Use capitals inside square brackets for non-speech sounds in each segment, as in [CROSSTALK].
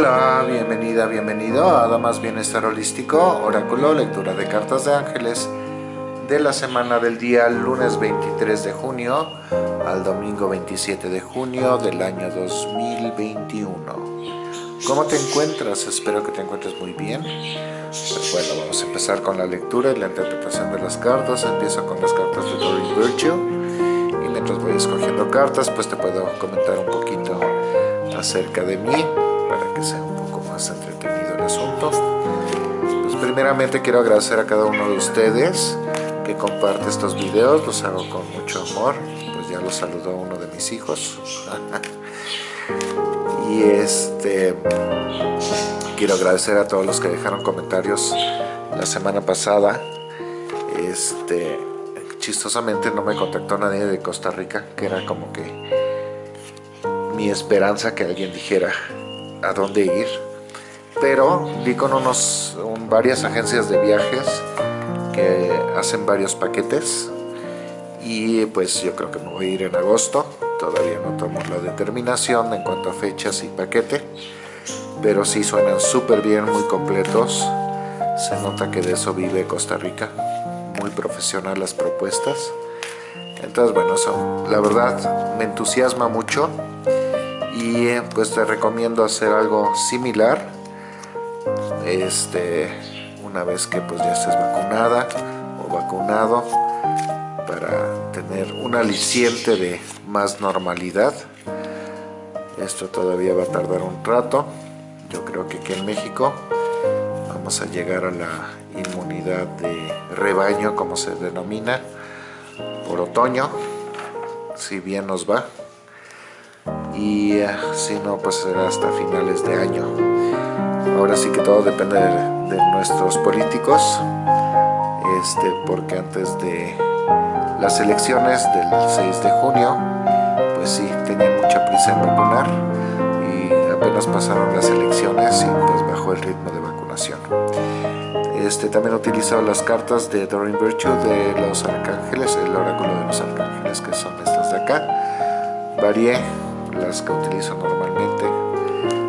Hola, bienvenida, bienvenido a Damas Bienestar Holístico, Oráculo, lectura de cartas de ángeles de la semana del día lunes 23 de junio al domingo 27 de junio del año 2021. ¿Cómo te encuentras? Espero que te encuentres muy bien. Pues bueno, vamos a empezar con la lectura y la interpretación de las cartas. Empiezo con las cartas de Doreen Virtue y mientras voy escogiendo cartas, pues te puedo comentar un poquito acerca de mí que sea un poco más entretenido el asunto. Pues primeramente quiero agradecer a cada uno de ustedes que comparte estos videos, los hago con mucho amor, pues ya los saludó uno de mis hijos. [LAUGHS] y este quiero agradecer a todos los que dejaron comentarios la semana pasada. Este chistosamente no me contactó nadie de Costa Rica, que era como que mi esperanza que alguien dijera a dónde ir, pero vi con unos, varias agencias de viajes que hacen varios paquetes y pues yo creo que me voy a ir en agosto, todavía no tomo la determinación en cuanto a fechas y paquete, pero sí suenan súper bien, muy completos, se nota que de eso vive Costa Rica, muy profesional las propuestas, entonces bueno, la verdad me entusiasma mucho y eh, pues te recomiendo hacer algo similar. Este una vez que pues ya estés vacunada o vacunado para tener un aliciente de más normalidad. Esto todavía va a tardar un rato. Yo creo que aquí en México vamos a llegar a la inmunidad de rebaño como se denomina por otoño si bien nos va y eh, si no pues será hasta finales de año. Ahora sí que todo depende de, nuestros políticos este porque antes de las elecciones del 6 de junio pues sí tenían mucha prisa en vacunar y apenas pasaron las elecciones y pues bajó el ritmo de vacunación. Este también he utilizado las cartas de Doreen Virtue de los arcángeles el oráculo de los arcángeles que son estas de acá. Varié que utilizo normalmente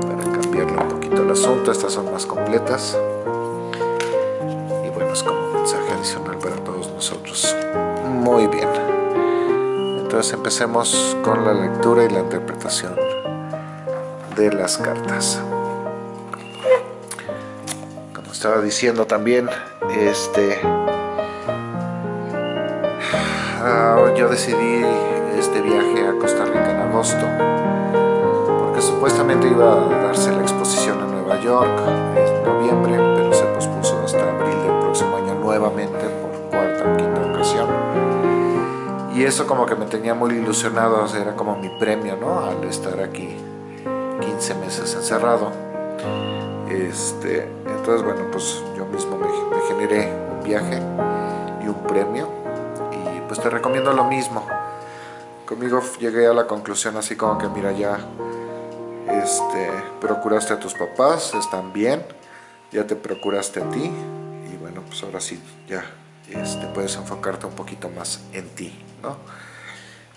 para cambiarle un poquito el asunto, estas son más completas. Y bueno, es como un mensaje adicional para todos nosotros. Muy bien. Entonces empecemos con la lectura y la interpretación de las cartas. Como estaba diciendo también este ah, yo decidí este viaje a Costa Rica en agosto supuestamente iba a darse la exposición en Nueva York en noviembre pero se pospuso hasta abril del próximo año nuevamente por cuarta o quinta ocasión. Y eso como que me tenía muy ilusionado era como mi premio ¿no? al estar aquí 15 meses encerrado. Este, entonces bueno pues yo mismo me, me generé un viaje y un premio y pues te recomiendo lo mismo. Conmigo llegué a la conclusión así como que mira ya este, procuraste a tus papás, están bien, ya te procuraste a ti y bueno pues ahora sí ya este, puedes enfocarte un poquito más en ti ¿no?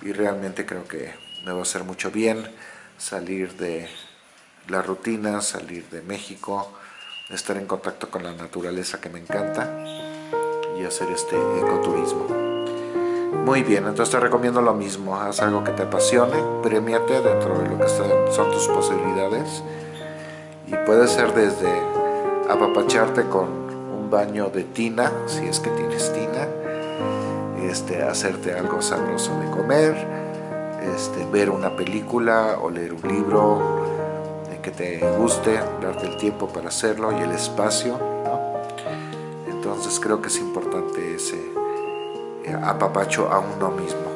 y realmente creo que me va a hacer mucho bien salir de la rutina, salir de México, estar en contacto con la naturaleza que me encanta y hacer este ecoturismo. Muy bien, entonces te recomiendo lo mismo, haz algo que te apasione, premiate dentro de lo que son tus posibilidades. Y puede ser desde apapacharte con un baño de tina, si es que tienes tina, este, hacerte algo sabroso de comer, este, ver una película o leer un libro que te guste, darte el tiempo para hacerlo y el espacio, entonces creo que es importante ese apapacho a uno mismo.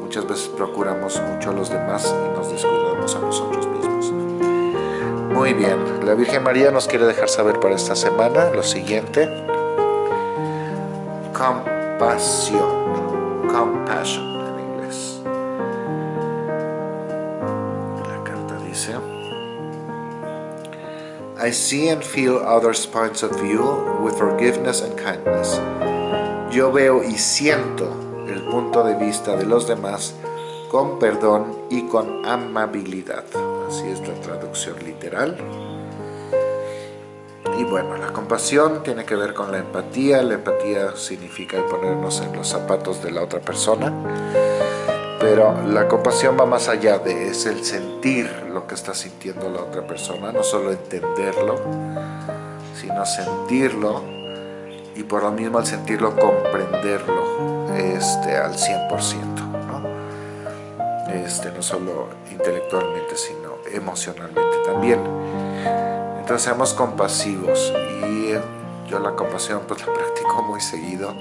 Muchas veces procuramos mucho a los demás y nos descuidamos a nosotros mismos. Muy bien, la Virgen María nos quiere dejar saber para esta semana lo siguiente. Compasión. Compassion en inglés. La carta dice... I see and feel others' points of view with forgiveness and kindness. Yo veo y siento el punto de vista de los demás con perdón y con amabilidad. así es la traducción literal. Y bueno, la compasión tiene que ver con la empatía. La empatía significa ponernos en los zapatos de la otra persona. Pero la compasión va más allá de, es el sentir lo que está sintiendo la otra persona, no solo entenderlo, sino sentirlo y por lo mismo al sentirlo comprenderlo este, al 100%, ¿no? Este, no solo intelectualmente, sino emocionalmente también. Entonces seamos compasivos y yo la compasión pues la [LAUGHS] practico muy seguido,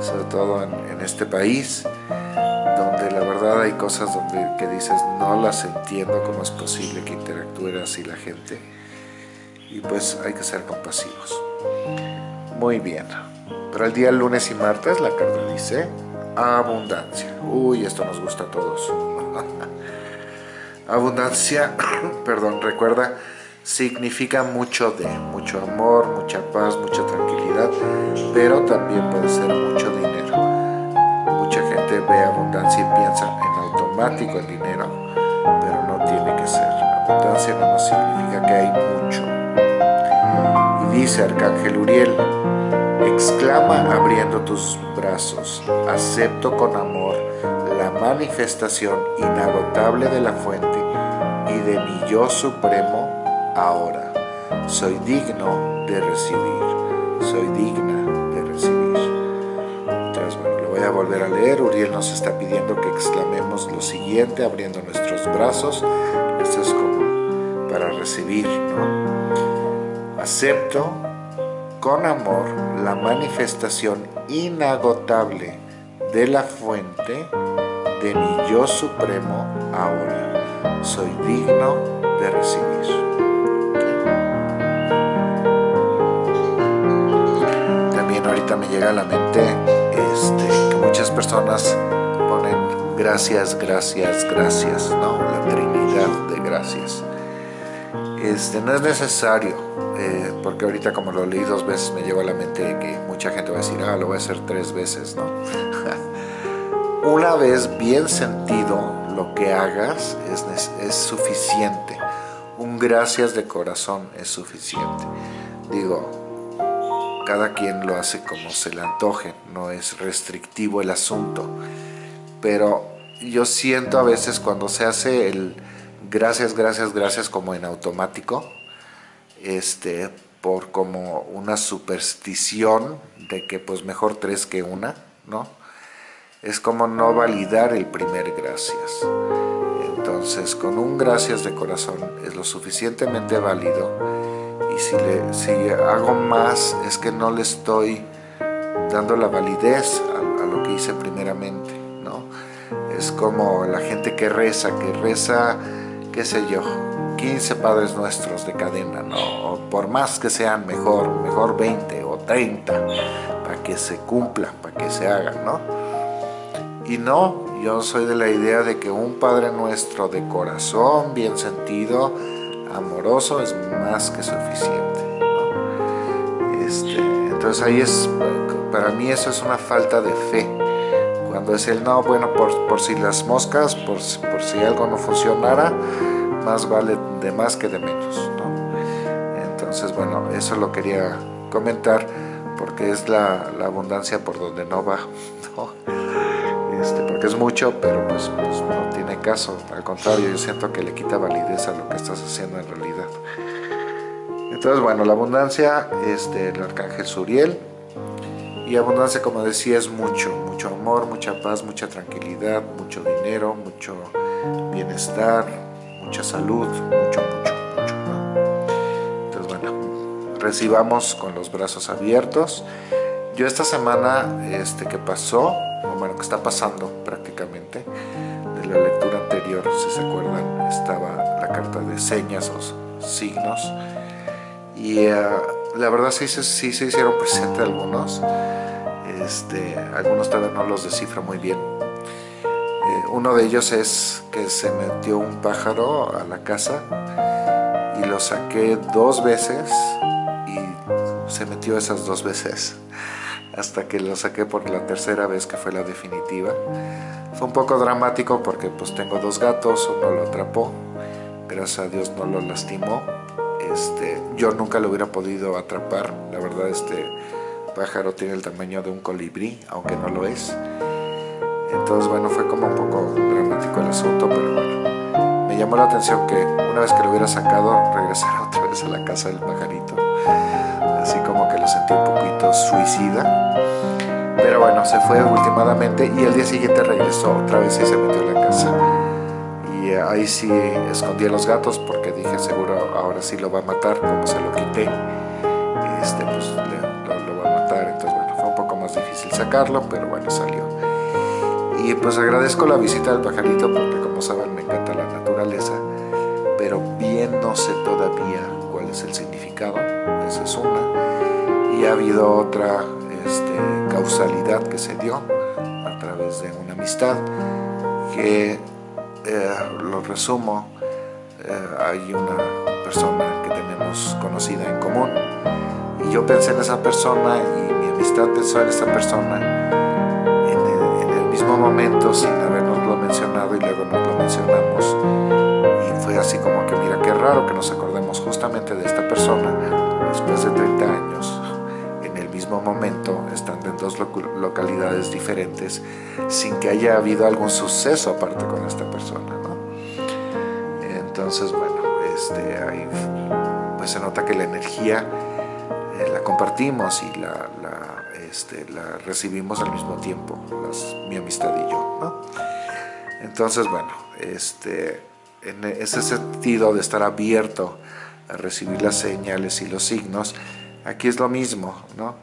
sobre todo en, en este país donde la verdad hay cosas donde que dices no las entiendo, cómo es posible que interactúe así la gente y pues hay que ser compasivos. Muy bien, para el día lunes y martes la carta dice abundancia. Uy, esto nos gusta a todos. [LAUGHS] abundancia, [COUGHS] perdón, recuerda, significa mucho de, mucho amor, mucha paz, mucha tranquilidad, pero también puede ser mucho dinero ve abundancia y piensa en automático el dinero, pero no tiene que ser. Abundancia no significa que hay mucho. Dice Arcángel Uriel, exclama abriendo tus brazos, acepto con amor la manifestación inagotable de la fuente y de mi yo supremo ahora. Soy digno de recibir, soy digna a volver a leer. Uriel nos está pidiendo que exclamemos lo siguiente abriendo nuestros brazos. Esto es como para recibir, ¿no? Acepto con amor la manifestación inagotable de la fuente de mi yo supremo ahora. Soy digno de recibir. También ahorita me llega a la mente este, muchas personas ponen gracias, gracias, gracias, ¿no? La Trinidad de gracias. Este, no es necesario, eh, porque ahorita como lo leí dos veces me llevo a la mente que mucha gente va a decir, ah, lo voy a hacer tres veces, ¿no? [LAUGHS] Una vez bien sentido lo que hagas es, es suficiente. Un gracias de corazón es suficiente. Digo, cada quien lo hace como se le antoje, no es restrictivo el asunto. Pero yo siento a veces cuando se hace el gracias, gracias, gracias como en automático, este, por como una superstición de que pues mejor tres que una, ¿no? Es como no validar el primer gracias. Entonces, con un gracias de corazón es lo suficientemente válido y si, le, si hago más es que no le estoy dando la validez a, lo que hice primeramente, ¿no? Es como la gente que reza, que reza, qué sé yo, 15 Padres Nuestros de cadena, ¿no? Por más que sean mejor, mejor 20 o 30, para que se cumpla, para que se haga, ¿no? Y no, yo soy de la idea de que un Padre Nuestro de corazón, bien sentido, amoroso es más que suficiente. Este, entonces ahí es, para mí eso es una falta de fe. Cuando es el no, bueno, por, si las moscas, por, por, si algo no funcionara, más vale de más que de menos. Entonces, bueno, eso lo quería comentar porque es la, la abundancia por donde no va. [LAUGHS] Este, porque es mucho, pero pues, pues, no tiene caso. Al contrario, yo siento que le quita validez a lo que estás haciendo en realidad. Entonces, bueno, la abundancia, este, el arcángel Suriel, y abundancia, como decía, es mucho, mucho amor, mucha paz, mucha tranquilidad, mucho dinero, mucho bienestar, mucha salud, mucho, mucho, mucho. Entonces, bueno, recibamos con los brazos abiertos. Yo esta semana este, que pasó, bueno, que está pasando prácticamente, de la lectura anterior, si se acuerdan, estaba la carta de señas o signos, y eh, la verdad sí, sí, se hicieron [LAUGHS] presentes algunos, este, algunos todavía no los descifro muy bien. Uno de ellos es que se metió un pájaro a la casa y lo saqué dos veces y se metió esas dos veces [LAUGHS] hasta que lo saqué por la tercera vez que fue la definitiva. Fue un poco dramático porque pues tengo dos gatos, uno lo atrapó gracias a Dios no lo lastimó. Este, yo nunca lo hubiera podido atrapar, la verdad este pájaro tiene el tamaño de un colibrí, aunque no lo es. Entonces bueno, fue como un poco dramático el asunto, pero bueno. Me llamó la atención que una vez que lo hubiera sacado, [LAUGHS] regresara otra vez a la casa del pajarito. Así como que lo sentí un poquito suicida. Pero bueno, se fue últimamente y el día siguiente regresó otra vez y se metió en la casa. Y ahí sí escondí a los gatos porque dije seguro ahora sí lo va a matar, como se lo quité. Este, pues lo va a matar, entonces bueno, fue un poco más difícil sacarlo, pero bueno, salió. Y pues agradezco la visita del pajarito porque como saben me encanta la naturaleza, pero bien no sé todavía cuál es el significado, esa es una. Y ha habido otra este, causalidad que se dio a través de una amistad que eh, lo resumo, eh, hay una persona que tenemos conocida en común y yo pensé en esa persona y mi amistad pensó en esa persona en el, momento sin habernoslo mencionado y luego nos lo mencionamos y fue así como que mira qué raro que nos acordemos justamente de esta persona después de 30 años mismo momento, estando en dos localidades diferentes, sin que haya habido algún suceso aparte con esta persona. ¿no? Entonces, bueno, este, ahí pues se nota que la energía eh, la compartimos y la, la, este, la, recibimos al mismo tiempo, mi amistad y yo. Entonces, bueno, este, en ese sentido de estar abierto a recibir las señales y los signos, aquí es lo mismo, ¿no?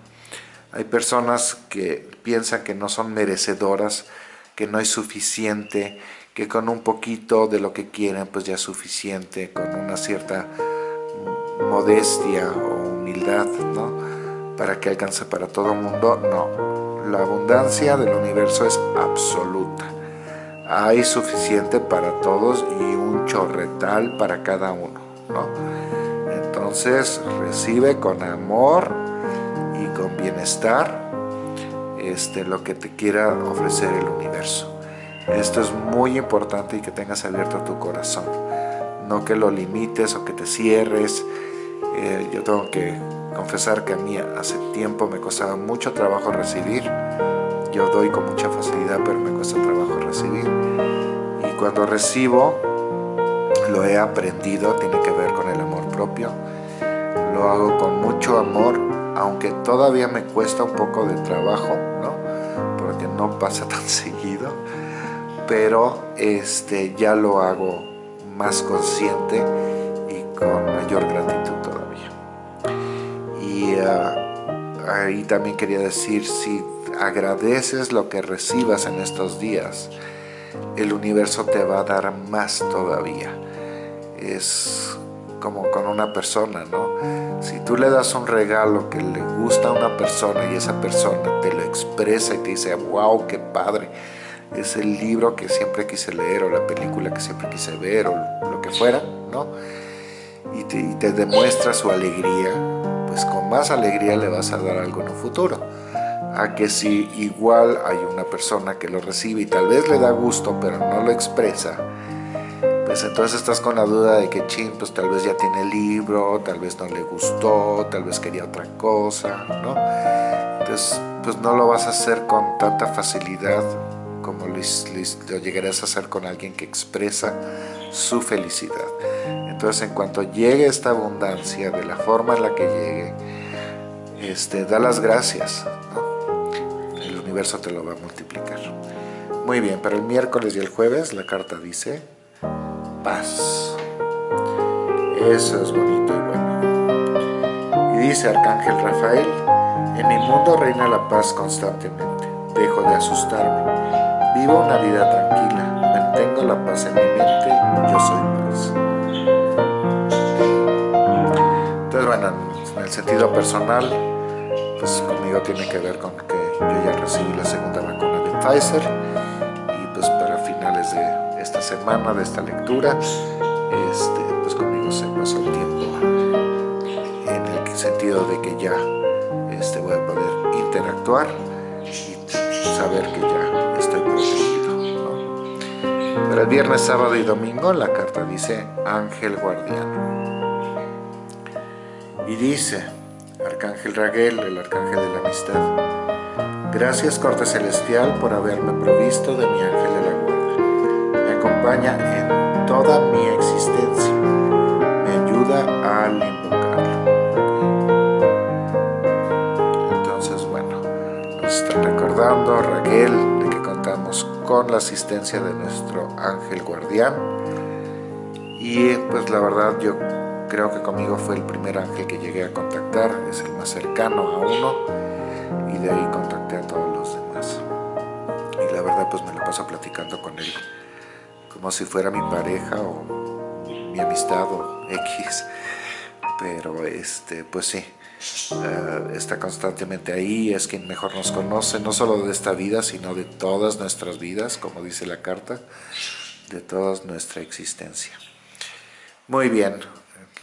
Hay personas que piensan que no son merecedoras, que no hay suficiente, que con un poquito de lo que quieren pues ya es suficiente, con una cierta modestia o humildad, ¿no? Para que alcance para todo mundo, no. La abundancia del universo es absoluta. Hay suficiente para todos y un chorretal para cada uno, ¿no? Entonces recibe con amor con bienestar este, lo que te quiera ofrecer el universo. Esto es muy importante y que tengas abierto tu corazón. No que lo limites o que te cierres. Eh, yo tengo que confesar que a mí hace tiempo me costaba mucho trabajo recibir. Yo doy con mucha facilidad, pero me cuesta trabajo recibir. Y cuando recibo, lo he aprendido, tiene que ver con el amor propio. Lo hago con mucho amor aunque todavía me cuesta un poco de trabajo, ¿no? Porque no pasa [LAUGHS] tan seguido, pero este, ya lo hago más consciente y con mayor gratitud. Ah, ahí también quería decir, si agradeces lo que recibas en estos días, el universo te va a dar más todavía. Es como con una persona, ¿no? Si tú le das un regalo que le gusta a una persona y esa persona te lo expresa y te dice, wow, qué padre, es el libro que siempre quise leer o la película que siempre quise ver o lo que fuera, ¿no? Y te, y te demuestra su alegría, pues con más alegría le vas a dar algo en un futuro. A que si igual hay una persona que lo recibe y tal vez le da gusto pero no lo expresa, pues entonces estás con la duda de que chin, pues tal vez ya tiene el libro, tal vez no le gustó, tal vez quería otra cosa, ¿no? Entonces, pues no lo vas a hacer con tanta facilidad como lo, lo llegarás a hacer con alguien que expresa su felicidad. Entonces, en cuanto llegue esta abundancia, de la forma en la que llegue, este, da las gracias. El universo te lo va a multiplicar. Muy bien, para el miércoles y el jueves la carta dice paz. Eso es bonito y bueno. Y dice Arcángel Rafael, en mi mundo reina la paz constantemente. Dejo de asustarme. Vivo una vida tranquila. Mantengo la paz en mi mente. Yo soy paz. El sentido personal, pues conmigo tiene que ver con que yo ya recibí la segunda vacuna de Pfizer y pues para finales de esta semana de esta lectura, este, pues conmigo se pasó el tiempo en el sentido de que ya este, voy a poder interactuar y saber que ya estoy protegido. Para el viernes, sábado y domingo la carta dice Ángel Guardián. Y dice, Arcángel Raguel, el Arcángel de la Amistad, Gracias Corte Celestial por haberme provisto de mi ángel de la guarda. Me acompaña en toda mi existencia. Me ayuda al invocarlo. Entonces, bueno, nos está recordando Raquel de que contamos con la asistencia de nuestro ángel guardián. Y pues la verdad yo creo que conmigo fue el primer ángel que llegué a contactar, es el más cercano a uno y de ahí contacté a todos los demás. Y la verdad pues me lo paso platicando con él como si fuera mi pareja o mi amistad o X. Pero este, pues sí, eh, está constantemente ahí, es quien mejor nos conoce, no solo de esta vida, sino de todas nuestras vidas, como dice la carta, de toda nuestra existencia. Muy bien,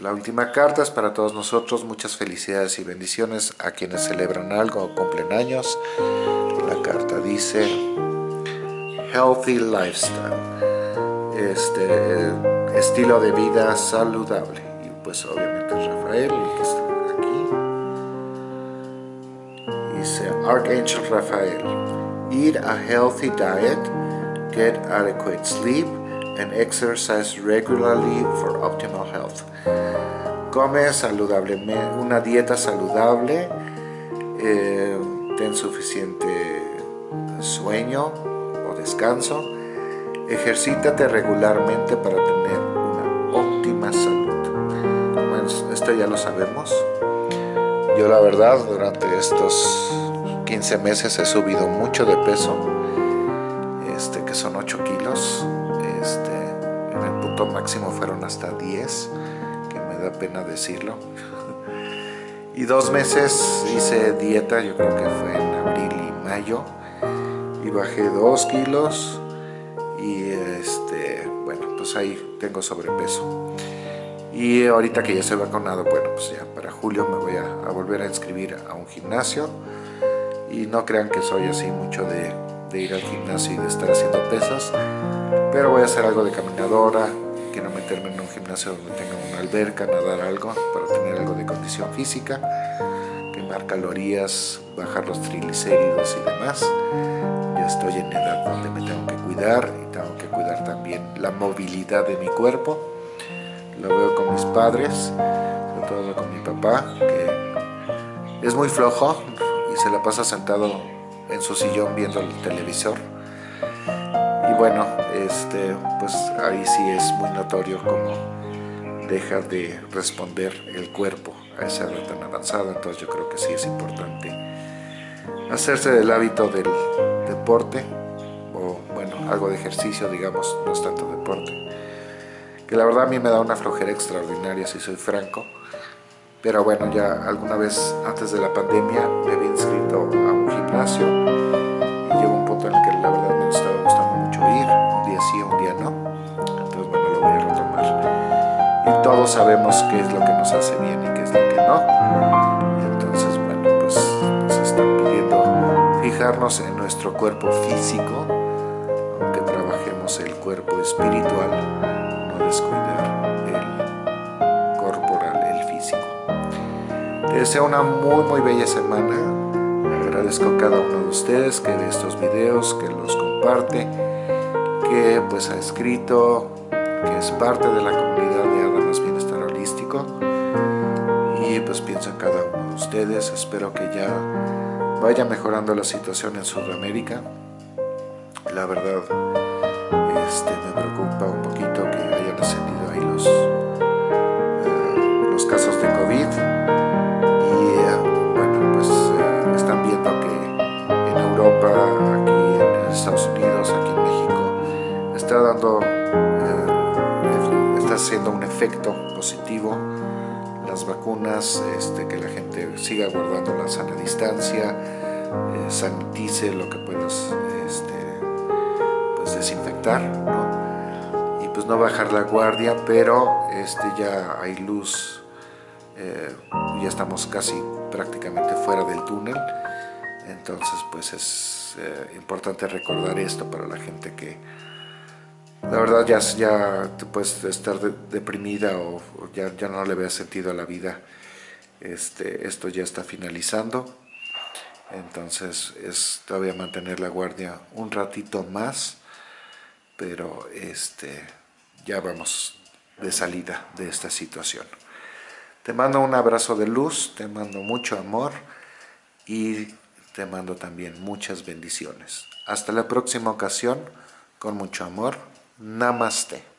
la última carta es para todos nosotros. Muchas felicidades y bendiciones a quienes celebran algo o cumplen años. La carta dice Healthy Lifestyle. Este estilo de vida saludable. Y pues obviamente Rafael, el que está aquí. Dice Archangel Rafael. Eat a healthy diet. Get adequate sleep and exercise regularly for optimal health. Come saludablemente, una dieta saludable, eh, ten suficiente sueño o descanso, ejercítate regularmente para tener una óptima salud. Esto ya lo sabemos. Yo la verdad durante estos 15 meses he subido mucho de peso, este, que son 8 kilos máximo fueron hasta 10, que me da pena decirlo. Y dos meses hice dieta, yo creo que fue en abril y mayo, y bajé 2 kilos y este, bueno, pues ahí tengo sobrepeso. Y ahorita que ya se vacunado, bueno, pues ya para julio me voy a, a volver a inscribir a un gimnasio y no crean que soy así mucho de, de ir al gimnasio y de estar haciendo pesas, pero voy a hacer algo de caminadora, gimnasio donde tenga una alberca, nadar algo, para tener algo de condición física, quemar calorías, bajar los triglicéridos y demás. Ya estoy en edad donde me tengo que cuidar y tengo que cuidar también la movilidad de mi cuerpo. Lo veo con mis padres, sobre todo con mi papá, que es muy flojo y se la pasa sentado en su sillón viendo el televisor y bueno, este, pues ahí sí es muy notorio cómo deja de responder el cuerpo a esa edad tan avanzada, entonces yo creo que sí es importante hacerse del hábito del deporte, o bueno, algo de ejercicio, digamos, no es tanto deporte, que la verdad a mí me da una flojera extraordinaria, si soy franco, pero bueno, ya alguna vez antes de la pandemia me había inscrito a un gimnasio sabemos qué es lo que nos hace bien y qué es lo que no. Entonces, bueno, pues nos están pidiendo fijarnos en nuestro cuerpo físico, aunque trabajemos el cuerpo espiritual, no descuidar el corporal, el físico. Te deseo una muy, muy bella semana. Agradezco a cada uno de ustedes que ve estos videos, que los comparte que pues ha escrito que es parte de la comunidad de Adamas Bienestar Holístico. Y pues pienso en cada uno de ustedes, espero que ya vaya mejorando la situación en Sudamérica. La verdad este, me preocupa un poquito que hayan ascendido ahí los, eh, los casos de COVID. Y eh, bueno pues eh, están viendo que en Europa, aquí en Estados Unidos, aquí en México está dando, haciendo un efecto positivo las vacunas, este, que la gente siga guardando la sana distancia, eh, sanitice lo que puedas este, pues desinfectar, y pues no bajar la guardia, pero este, ya hay luz, eh, ya estamos casi prácticamente fuera del túnel, entonces pues es importante recordar esto para la gente que la verdad ya, ya puedes estar deprimida o, ya, ya no le veas sentido a la vida. Este, esto ya está finalizando, entonces es todavía mantener la guardia un ratito más, pero este, ya vamos de salida de esta situación. Te mando un abrazo de luz, te mando mucho amor y te mando también muchas bendiciones. Hasta la próxima ocasión, con mucho amor. Namaste.